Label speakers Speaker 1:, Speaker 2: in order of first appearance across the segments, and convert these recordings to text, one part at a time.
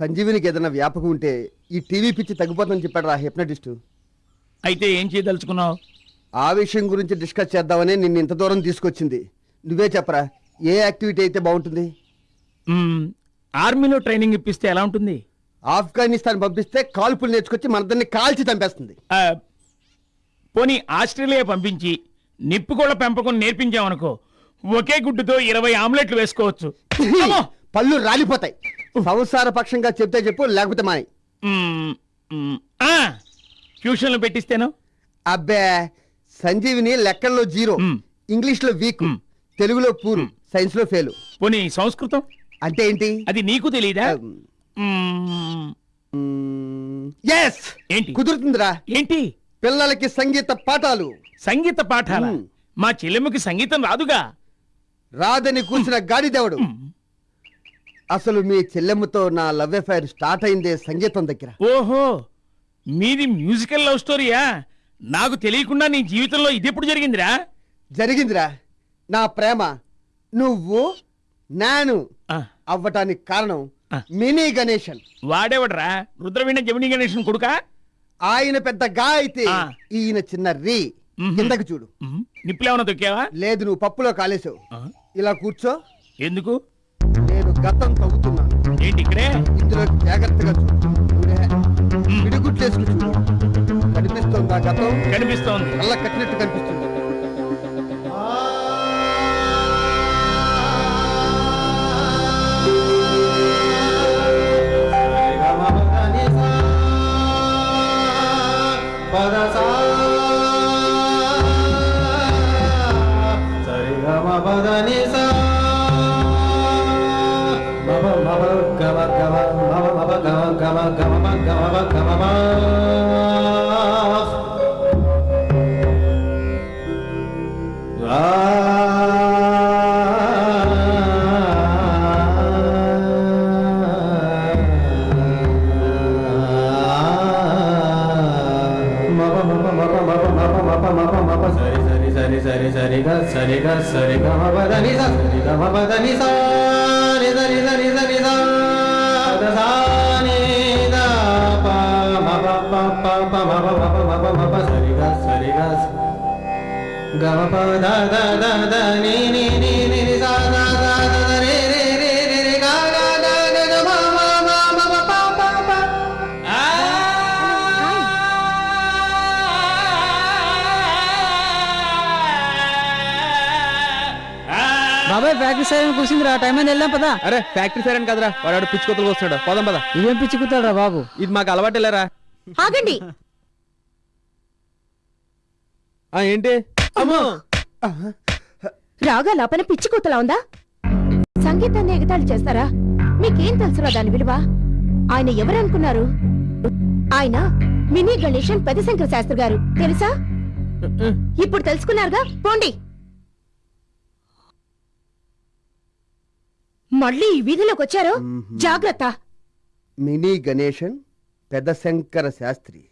Speaker 1: సంజీవినికి ఏదైనా వ్యాపకం ఉంటే ఈ టీవీ పిచ్చి తగ్గిపోతుందని చెప్పాడు రా హిప్నటిస్ట్.
Speaker 2: అయితే ఏం చేయదలుచుకున్నావు?
Speaker 1: ఆ విషయం గురించి డిస్కస్ చేద్దామని నిన్ను ఇంత దూరం తీసుకొచ్చింది. నువ్వే చెప్పరా ఏ యాక్టివిటీ అయితే బాగుంటుంది?
Speaker 2: ఆర్మీలో ట్రైనింగ్ ఇప్పిస్తే ఎలా ఉంటుంది?
Speaker 1: ఆఫ్ఘనిస్తాన్ పంపిస్తే కాల్పులు నేర్చుకొచ్చి మనదాన్ని కాల్చి చంపేస్తుంది.
Speaker 2: పోనీ ఆస్ట్రేలియా పంపించి నిప్పుకోళ్ళ పెంపకం నేర్పించామనుకో ఒకే గుడ్డుతో ఇరవై ఆమ్లెట్లు వేసుకోవచ్చు!
Speaker 1: పళ్ళు రాలిపోతాయి. సంసార పక్షంగా చెప్తే చెప్పు లేకపోతే మాని
Speaker 2: ట్యూషన్లు పెట్టిస్తేను?
Speaker 1: అబ్బే సంజీవిని లెక్కల్లో జీరో. ఇంగ్లీష్లో వీక్. తెలుగులో పూర్. సైన్స్లో ఫెయిల్.
Speaker 2: పోనీ సంస్కృతం?
Speaker 1: అంటే ఏంటి?
Speaker 2: అది నీకు మ్మ్.
Speaker 1: ఎస్
Speaker 2: ఏంటి?
Speaker 1: కుదురుతుందిరా.
Speaker 2: ఏంటి?
Speaker 1: పిల్లలకి సంగీత పాఠాలు.
Speaker 2: సంగీత పాఠాల. మా చెల్లెమ్మకి సంగీతం రాదుగా.
Speaker 1: రాదని కూర్చున్న గాడిదేవుడు. అసలు మీ చెల్లెమ్మతో నా లవ్ అఫైర్ స్టార్ట్ అయిందే సంగీతం దగ్గర.
Speaker 2: ఓహో మీది మ్యూజికల్ లవ్ స్టోరీయా? నాకు తెలియకుండా నీ జీవితంలో ఇది ఎప్పుడు జరిగిందిరా?
Speaker 1: జరిగిందిరా. నా ప్రేమ నువ్వు నేను అవ్వటానికి కారణం. మినీ గణేశన్.
Speaker 2: వాడేవడరా? రుద్రవీణ జమిని గణేషన్ కొడుక?
Speaker 1: ఆయన పెద్ద గా అయితే. ఈయన చిన్న రీ. కిందకి చూడు.
Speaker 2: నిప్పులేమన్నా తొక్కావా?
Speaker 1: లేదు నువ్వు పప్పులో కాలేసావు. ఇలా కూర్చో.
Speaker 2: ఎందుకు?
Speaker 1: గతం తవ్వుతున్నాను.
Speaker 2: ఏంటి ఇక్కడే?
Speaker 1: ఇందులో జాగ్రత్తగా చూడు. పిడిగుట్లేసుకు చూడు. కనిపిస్తుందా గతం?
Speaker 2: కనిపిస్తోంది.
Speaker 1: కళ్ళ కట్టినట్టు కనిపిస్తుంది.
Speaker 3: मग मग मग मग मग मप मग मप सारी सारी सारी सारी सारी खां
Speaker 4: బాబాయ్ ఫ్యాక్టరీ సైడ్ కూర్చుందిరా? టైం అని వెళ్దాం పదా?
Speaker 5: అరే ఫ్యాక్టరీ సైరన్ కదరా. వాడు పిచ్చి కొత్తలు వస్తున్నాడు. పోదాం పద?
Speaker 4: నువ్వేం పిచ్చుకుతాడురా బాబు?
Speaker 5: ఇది మాకు అలవాటు లేరా?
Speaker 6: ఆగండి.
Speaker 5: ఆ ఏంటి? అమ్మో.
Speaker 6: రాగా లోపల పిచ్చి కూతలా ఉందా? సంగీతాన్ని ఎగతాళి చేస్తారా? మీకేం తెలుసురా దాని విలువ? ఆయన ఎవరనుకున్నారు? ఆయన మినీ గణేషన్ పెద్దశంకర శాస్త్రి గారు. తెలుసా? ఇప్పుడు తెలుసుకున్నారుగా? పోండి. మళ్ళీ ఈ వీధిలోకి వచ్చారు? జాగ్రత్త.
Speaker 1: మినీ గణేశన్ పెద్ద శంకర శాస్త్రి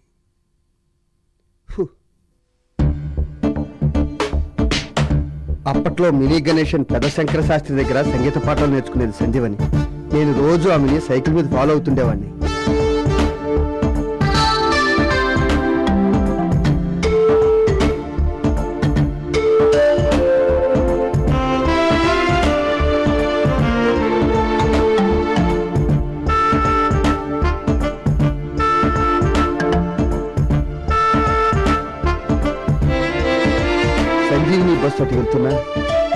Speaker 1: అప్పట్లో మినీ గణేషన్ పెద్ద శంకర శాస్త్రి దగ్గర సంగీత పాఠాలు నేర్చుకునేది సంధ్యవని నేను రోజు ఆమెని సైకిల్ మీద ఫాలో అవుతుండేవాడిని సంజీవిని బస్సు అటు వెళ్తున్నా?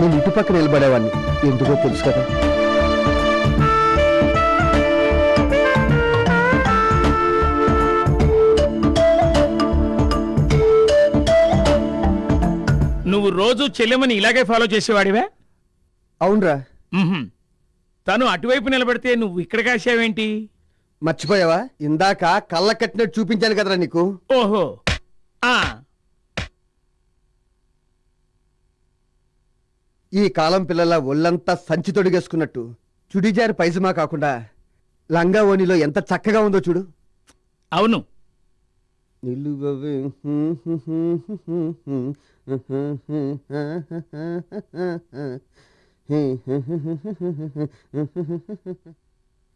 Speaker 1: నేను ఇటు పక్కన నిలబడేవాడిని ఎందుకో తెలుసు కదా.
Speaker 2: నువ్వు రోజు చెల్లెమని ఇలాగే ఫాలో చేసేవాడివే?
Speaker 1: అవునరా.
Speaker 2: తను అటువైపు నిలబడితే నువ్వు ఇక్కడ కాసావేంటి
Speaker 1: మర్చిపోయావా? ఇందాక కళ్ళ కట్టినట్టు చూపించాను కదరా నీకు.
Speaker 2: ఓహో. ఆ.
Speaker 1: ఈ కాలం పిల్లల ఒళ్ళంతా సంచి తొడిగేసుకున్నట్టు చుడిజారి పైజమా కాకుండా లంగా ఓణిలో ఎంత చక్కగా ఉందో చూడు.
Speaker 2: అవును.
Speaker 1: నిలువవే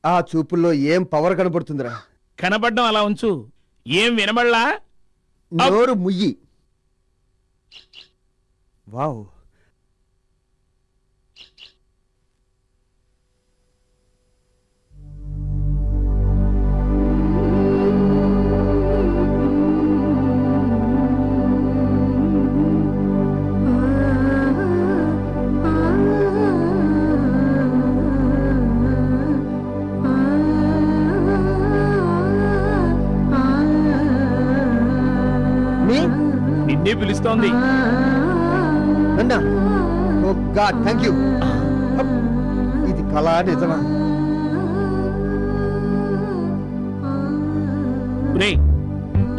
Speaker 1: ఆ చూపుల్లో ఏం పవర్ కనబడుతుందిరా?
Speaker 2: కనబడ్డం అలా ఉంచు. ఏం వినబడలా?
Speaker 1: నోరు ముయ్యి. Wow. Oh God thank you. ఇది కళా నిజమా?
Speaker 2: రే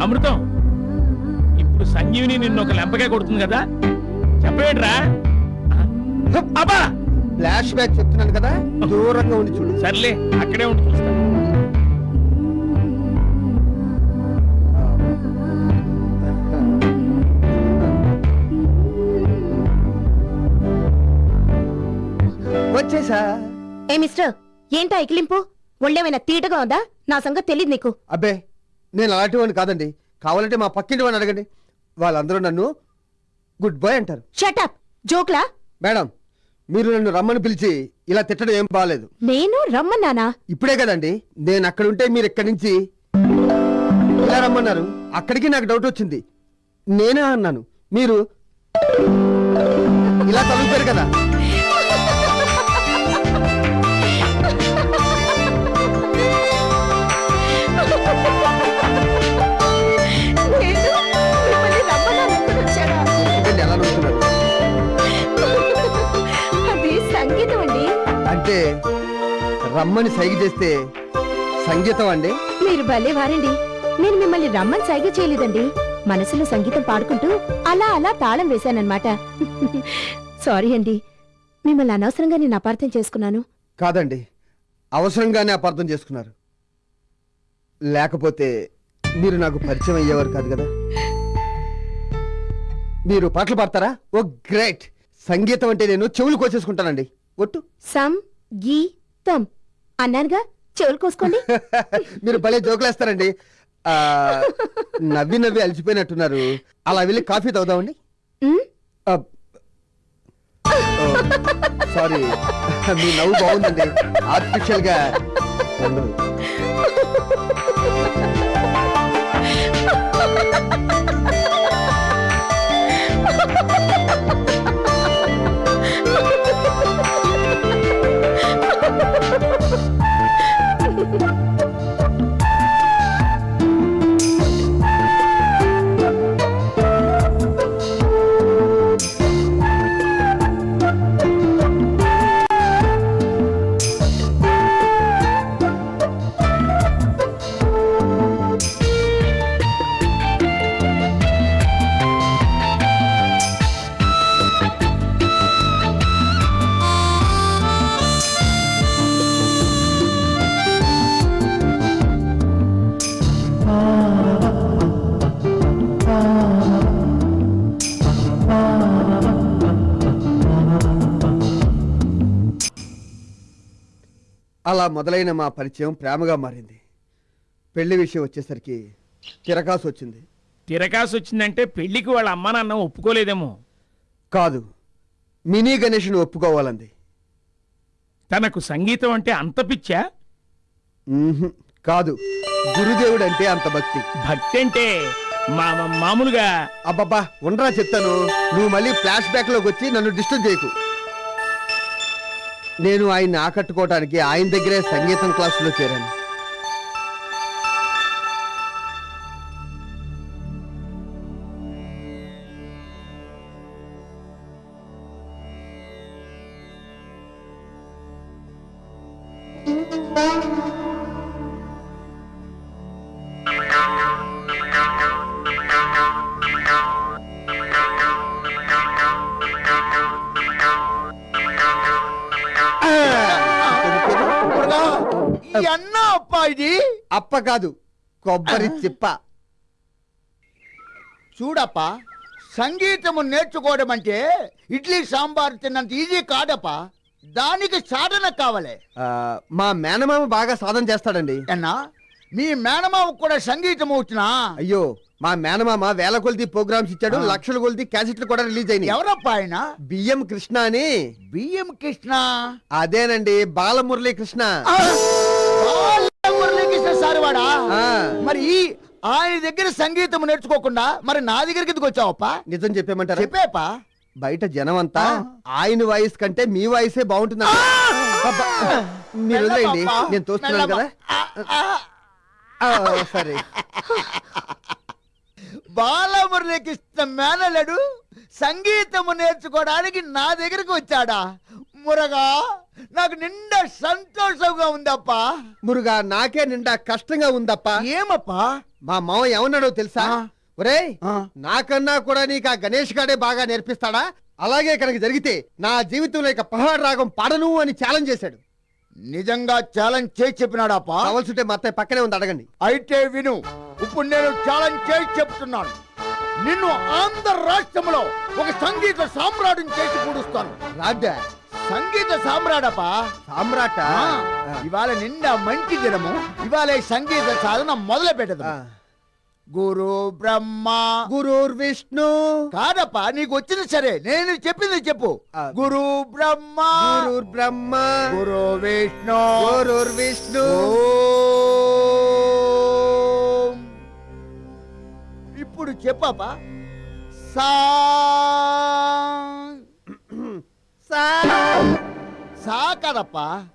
Speaker 2: అమృతం ఇప్పుడు సంజీవిని నిన్ను ఒక లెంపగా కొడుతుంది కదా? చెప్పేట్రా. అబ్బా!
Speaker 1: ఫ్లాష్ బ్యాక్ చెప్తున్నాను కదా దూరంగా ఉండి చూడు.
Speaker 2: సర్లే అక్కడే ఉండి చూస్తా
Speaker 1: వచ్చేసా?
Speaker 6: ఏ మిస్టర్ ఏంటా ఎకిలింపు ఒళ్ళేమైనా తీటగా ఉందా? నా సంగతి తెలియదు నీకు.
Speaker 1: అబ్బే నేను అలాంటి వాడిని కాదండి. కావాలంటే మా పక్కింటి వాడిని అడగండి. వాళ్ళందరూ నన్ను గుడ్ బాయ్ అంటారు.
Speaker 6: షటప్ జోక్లా?
Speaker 1: మేడం మీరు నన్ను రమ్మని పిలిచి ఇలా తిట్టడం ఏం బాగాలేదు
Speaker 6: నేను రమ్మన్నానా?
Speaker 1: ఇప్పుడే కదండి నేను అక్కడ ఉంటే మీరు ఇక్కడి నుంచి ఇలా రమ్మన్నారు. అక్కడికి నాకు డౌట్ వచ్చింది. నేనే అన్నాను. మీరు ఇలా తలుపారు కదా. రమ్మని సైగ చేస్తే సంగీతం అండి?
Speaker 6: మీరు భలే వారండి. నేను మిమ్మల్ని రమ్మని సైగ చేయలేదండి. మనసులో సంగీతం పాడుకుంటూ అలా అలా తాళం వేశానన్నమాట. సారీ అండి. మిమ్మల్ని అనవసరంగా నేను అపార్థం చేసుకున్నాను.
Speaker 1: కాదండి. అవసరంగానే అపార్థం చేసుకున్నారు. లేకపోతే మీరు నాకు పరిచయం అయ్యేవారు కాదు కదా? మీరు పాటలు పాడతారా? Oh great! సంగీతం అంటే నేను చెవులు కోసేసుకుంటానండి. ఒట్టు.
Speaker 6: సం గీ తం అన్నానుగా చెవులు కోసుకోండి.
Speaker 1: మీరు భలే జోకులేస్తారండి. ఆ, నవ్వి నవ్వి అలసిపోయినట్టున్నారు. అలా వెళ్ళి కాఫీ తాగుదామండి.
Speaker 6: ఉమ్,
Speaker 1: సారీ. మీ నవ్వు బాగుందండి. ఆర్టిఫిషియల్గా. ఉండదు. మొదలైన మా పరిచయం ప్రేమగా మారింది. పెళ్ళి విషయం వచ్చేసరికి తిరకాసు వచ్చింది.
Speaker 2: తిరకాసు వచ్చిందంటే పెళ్ళికి వాళ్ళ అమ్మ నాన్న ఒప్పుకోలేదేమో.
Speaker 1: కాదు మినీ గణేష్ను ఒప్పుకోవాలంది.
Speaker 2: తనకు సంగీతం అంటే అంత పిచ్చా.
Speaker 1: కాదు గురుదేవుడు అంటే అంత భక్తి.
Speaker 2: భక్తి అంటే మామూలుగా.
Speaker 1: అబ్బబ్బా ఉండరా చెప్తాను. నువ్వు మళ్ళీ ఫ్లాష్ బ్యాక్లోకి వచ్చి నన్ను డిస్టర్బ్ చేయకు. నేను ఆయన్ని ఆకట్టుకోవటానికి ఆయన దగ్గరే సంగీతం క్లాసులో చేరాను.
Speaker 7: ఎన్న అప్ప
Speaker 1: కాదు కొబ్బరి చిప్ప
Speaker 7: చూడప్పా సంగీతము నేర్చుకోవడం అంటే ఇడ్లీ సాంబార్ తిన్నంత ఈజీ కాదప్పా. దానికి సాధన కావాలి.
Speaker 1: మా మేనమామ బాగా సాధన చేస్తాడండి.
Speaker 7: అన్నా మీ మేనమావ కూడా సంగీతం వచ్చినా?
Speaker 1: అయ్యో మా మేనమామ వేల కొలిది ప్రోగ్రామ్స్ ఇచ్చాడు. లక్షల కొలిది క్యాసెట్లు కూడా రిలీజ్ అయినాయి.
Speaker 7: ఎవరప్పా ఆయన?
Speaker 1: బియ్యం కృష్ణ అని.
Speaker 7: B M Krishna?
Speaker 1: అదేనండి బాలమురళీ కృష్ణ
Speaker 7: మురళీకృష్ణ సార్ వాడా
Speaker 1: ఆ.
Speaker 7: మరి ఆయన దగ్గర సంగీతం నేర్చుకోకుండా మరి నా దగ్గరికి ఎందుకు వచ్చావప్పా?
Speaker 1: నిజం చెప్పేమంటారా?
Speaker 7: చెప్పేపా?
Speaker 1: బయట జనం అంతా. ఆయన వాయిస్ కంటే మీ వాయిసే బాగుంటుంది? మీరు వదిలేయండి
Speaker 7: మెల్లమప్పా,
Speaker 1: నేను తోస్తున్నాను కదా. సరే.
Speaker 7: బాలమురళీకృష్ణ మేనలుడు సంగీతము నేర్చుకోవడానికి నా దగ్గరకు వచ్చాడా? మురగా? నాకు నిండా సంతోషంగా ఉందప్పా.
Speaker 1: మురుగా నాకే నిండా కష్టంగా ఉందప్ప.
Speaker 7: ఏమప్పా?
Speaker 1: మా మామ ఏమన్నాడో తెలుసా?
Speaker 7: ఆ.
Speaker 1: నాకన్నా కూడా నీకు ఆ గణేష్ గాడే బాగా నేర్పిస్తాడా? అలాగే కనుక జరిగితే నా జీవితంలో ఇక పహాడ్ రాగం పాడను అని ఛాలెంజ్ చేశాడు.
Speaker 7: నిజంగా ఛాలెంజ్ చేసి చెప్పినాడాపా?
Speaker 1: కావాల్సింటే మా అత్తయ్య పక్కనే ఉంది అడగండి.
Speaker 7: అయితే విను ఇప్పుడు నేను ఛాలెంజ్ చేసి చెప్తున్నాను. నిన్ను ఆంధ్ర రాష్ట్రంలో ఒక సంగీత సామ్రాజ్యం చేసి కూడుస్తాను.
Speaker 1: రాడ్డా
Speaker 7: సంగీత సామ్రాడపా
Speaker 1: సామ్రాట?
Speaker 7: ఇవాళ నిండా మంచి దినము. ఇవాళ సంగీత సాధన మొదలు పెట్టదు. గురు బ్రహ్మ.
Speaker 1: గురుర్ విష్ణు.
Speaker 7: కాదప్పా నీకు వచ్చింది సరే. నేను చెప్పింది చెప్పు. గురు బ్రహ్మ.
Speaker 1: గురుర్ బ్రహ్మ.
Speaker 7: గురు విష్ణు.
Speaker 1: గురుర్ విష్ణు.
Speaker 7: ఇప్పుడు చెప్పపా. సా
Speaker 1: సా.
Speaker 7: సా కదప్పా.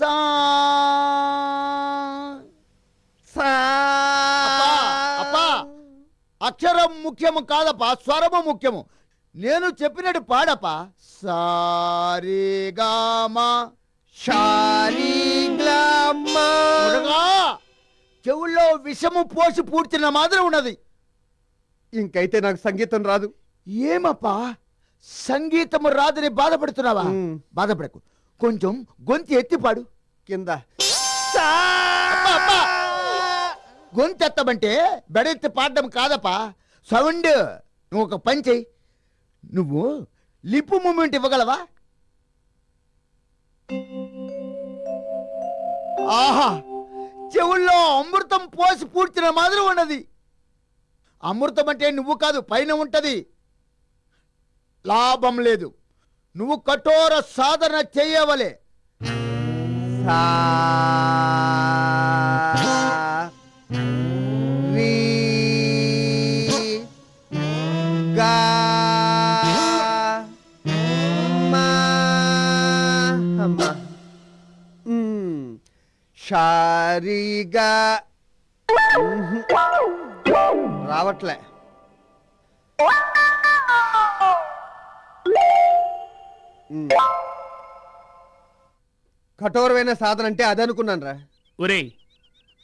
Speaker 7: సా.
Speaker 1: సా.
Speaker 7: అక్షరం ముఖ్యము కాదప్పా స్వరము ముఖ్యము. నేను చెప్పినట్టు పాడపా సారీగామా చెవుల్లో విషము పోసి పూడ్చిన మాదిరి ఉన్నది.
Speaker 1: ఇంకైతే నాకు సంగీతం రాదు.
Speaker 7: ఏమప్పా? సంగీతము రాదని బాధపడుతున్నావా. బాధపడకు. కొంచెం గొంతు ఎత్తి పాడు.
Speaker 1: కింద.
Speaker 7: గొంతు ఎత్తమంటే బెడెత్తి పాడడం కాదప్పా. సౌండ్ నువ్వు ఒక పని చెయ్యి. నువ్వు లిప్ మూమెంట్ ఇవ్వగలవా? ఆహా! చెవుల్లో అమృతం పోసి పూడ్చిన మాదిరి ఉన్నది. అమృతం అంటే నువ్వు కాదు పైన ఉంటది. లాభం లేదు. నువ్వు కఠోర సాధన చేయవలే.
Speaker 1: సా గా మా షారీగా రావట్లే. కఠోరమైన సాధన అంటే అదనుకున్నాను రా
Speaker 2: ఒరేయ్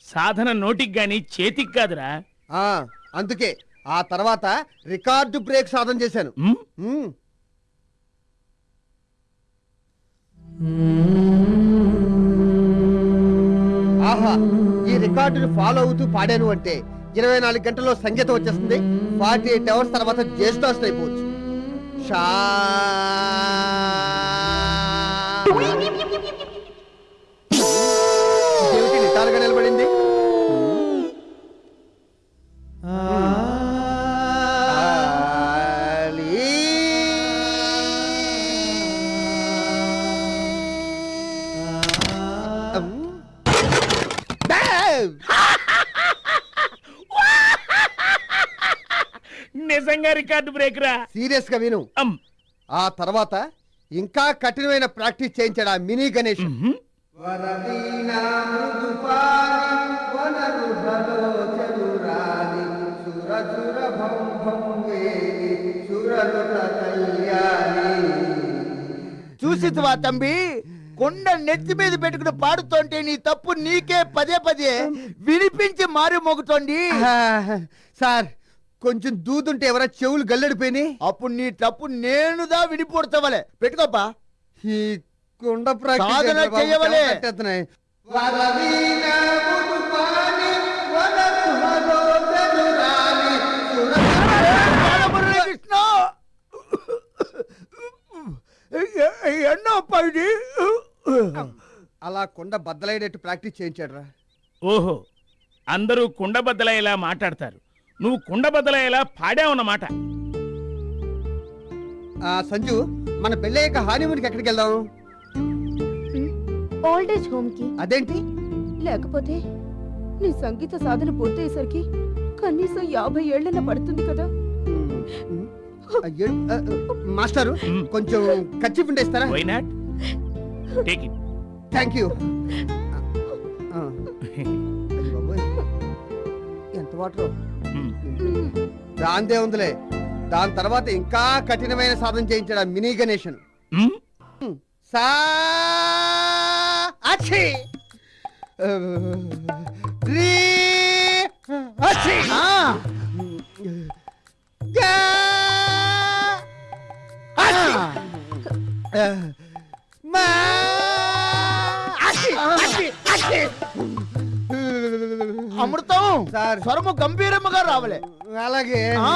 Speaker 2: సాధన నోటికి గాని చేతికి కాదురా.
Speaker 1: ఆ, అందుకే ఆ తర్వాత రికార్డు బ్రేక్ సాధన చేశాను. ఆహా ఈ రికార్డుని ఫాలో అవుతూ పాడాను అంటే ఇరవై నాలుగు గంటల్లో సంగీతం వచ్చేస్తుంది. ఫార్టీ ఎయిట్ అవర్స్ తర్వాత జేస్టాస్ అయిపోవచ్చు. शा
Speaker 2: నిజంగా రికార్డు బ్రేక్ రా.
Speaker 1: సీరియస్గా విను. ఆ తర్వాత ఇంకా కఠినమైన ప్రాక్టీస్ చేయించాడు ఆ మినీ గణేష్.
Speaker 7: చూసివా తంబి. కొండ నెత్తి మీద పెట్టుకుని పాడుతోంటే నీ తప్పు నీకే పదే పదే వినిపించి మారి మోగుతోంది.
Speaker 1: ఆ, సార్ కొంచెం దూదుంటే ఎవరా చెవులు గల్లడిపోయినాయి?
Speaker 7: అప్పుడు నీ తప్పు నేనుదా వినిపోడతావలే పెట్టుకోపా.
Speaker 1: ఈ కుండ
Speaker 7: సాధన చెయ్యవలే. ఎన్నప్ప ఇది.
Speaker 1: అలా కొండ బద్దలయ్యేటట్టు ప్రాక్టీస్ చేయించాడు రా
Speaker 2: ఓహో అందరూ కుండబద్దలయ్యేలా మాట్లాడతారు. నువ్వు కుండబద్దలయ్యేలా పాడావన్నమాట
Speaker 1: ఆ, సంజు మన పెళ్ళయ్యాక హానీమూన్కి ఎక్కడికి వెళ్దాం?
Speaker 6: ఓల్డ్ ఏజ్ హోమ్కి
Speaker 1: అదేంటి?
Speaker 6: లేకపోతే నీ సంగీత సాధన పూర్తయ్యేసరికి కనీసం యాభై ఏళ్ళన పడుతుంది కదా.
Speaker 1: మాస్టారు. కొంచెం కచ్చి పిండేస్తారా
Speaker 2: why not take it
Speaker 1: thank you. ఎంత వాటర్? దాందే ఉందిలే దాని తర్వాత ఇంకా కఠినమైన సాధన చేయించాడు ఆ మినీ గణేషన్ సా అచ్చి. రీ అచ్చి. గా అచ్చి. మా అచ్చి అచ్చి అచ్చి.
Speaker 7: అమృతం
Speaker 1: సార్.
Speaker 7: స్వరము గంభీరముగా రావలే
Speaker 1: అలాగే
Speaker 7: ఆ.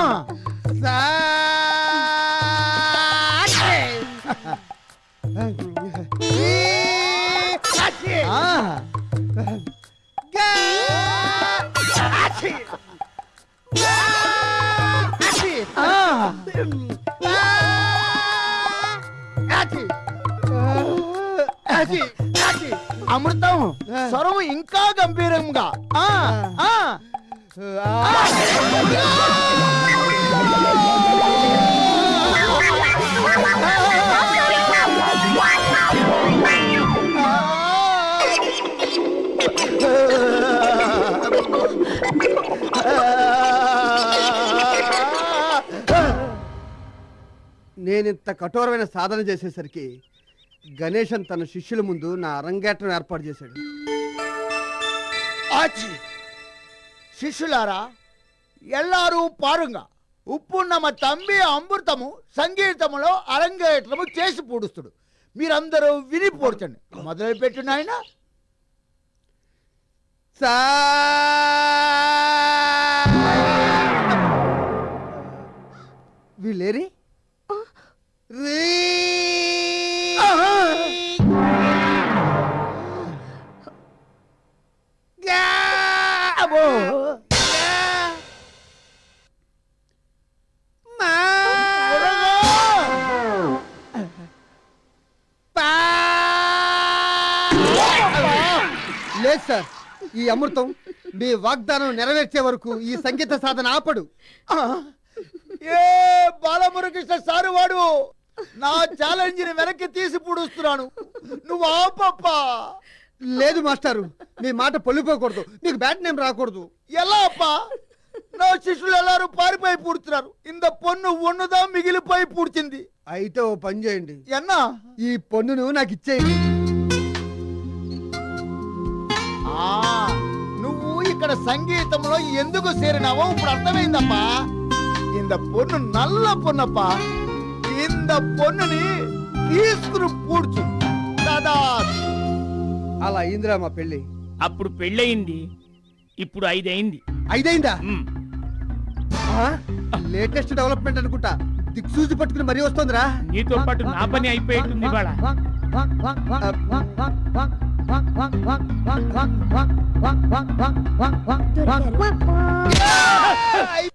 Speaker 7: అమృతం స్వరము ఇంకా గంభీరంగా. ఆ, ఆ.
Speaker 1: నేనింత కఠోరమైన సాధన చేసేసరికి గణేశన్ తన శిష్యుల ముందు నా అరంగేట్రం ఏర్పాటు చేశాడు.
Speaker 7: ఆచి! శిష్యులారా ఎల్లారు పారుగా. ఉప్పు నమ తంబి అమృతము సంగీతములో అరంగేట్రము చేసి పూడుస్తుడు. మీరందరూ విని పూడ్చండి మొదలు పెట్టు నాయన.
Speaker 1: సా వీళ్ళేరి? రీ లేదు సార్. ఈ అమృతం మీ వాగ్దానం నెరవేర్చే వరకు ఈ సంగీత సాధన ఆపడు.
Speaker 7: ఏ బాలమురకృష్ణ సారు వాడు? నా ఛాలెంజ్ని వెనక్కి తీసి పూడుస్తున్నాను. నువ్వు ఆపప్పా.
Speaker 1: లేదు మాస్టారు. మీ మాట పొల్లిపోకూడదు. మీకు బ్యాట్ నేమ్ రాకూడదు.
Speaker 7: ఎలా అప్పా? నా శిష్యులు ఎల్లారు పారిపోయి పూడుతున్నారు. ఇంత పొన్ను ఒన్నుదా మిగిలిపోయి పూడ్చింది.
Speaker 1: అయితే ఓ పని చేయండి.
Speaker 7: ఎన్నా?
Speaker 1: ఈ పొన్నును నాకు ఇచ్చేయండి.
Speaker 7: ఇక్కడ సంగీతంలో ఎందుకు చేరినావో ఇప్పుడు అర్థమైందప్పా. ఇంత పొన్ను నల్ల పొన్నప్పా. ఇంత పొన్నుని తీసుకుని పూడ్చు. దాదా.
Speaker 1: అలా అయిందిరా మా పెళ్ళి.
Speaker 2: అప్పుడు పెళ్ళయింది ఇప్పుడు
Speaker 1: ఐదైందా
Speaker 2: మ్.
Speaker 1: లేటెస్ట్ డెవలప్మెంట్ అనుకుంటా. దిక్సూచి పట్టుకుని మరీ వస్తుందిరా.
Speaker 2: నీతో పాటు నా పని అయిపోయేట్టుంది ఇవాళ.
Speaker 6: quack
Speaker 7: quack quack quack quack quack quack quack quack quack quack